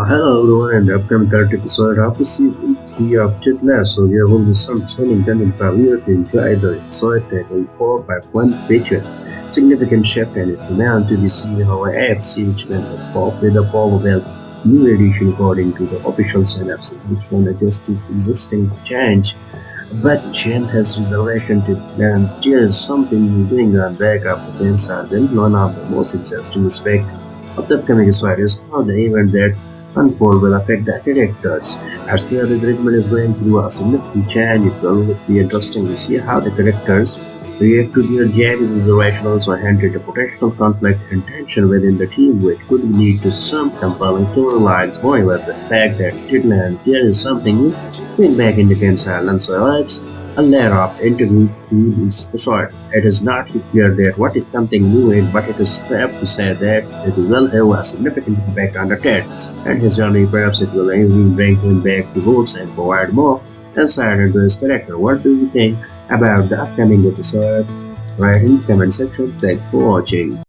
Uh, hello everyone, in the upcoming third episode of the season 3 of Ted Lasso, there will be some chilling London career to enjoy the episode taken forward by one feature. Significant shift and it remains to be seen how AFC Richmond will cope with the probable new edition according to the official synopsis, which adjust to existing change. But Jen has reservation to plans. There is something new going on back up against Then one of the most interesting aspects of the upcoming is how the event that unfold will affect the characters. As the Richmond is going through a significant change, it will be interesting to see how the characters react to their James' reservation also handle the potential conflict and tension within the team which could lead to some compelling storylines. However, the fact that Tidlands there is something new back in the Kansas so let's a layer of interview is short. It is not clear that what is something new in, but it is safe to say that it will have a significant impact on the Ted and his journey. Perhaps it will even bring him back to roots and provide more insight into his character. What do you think about the upcoming episode? Write in the comment section. Thanks for watching.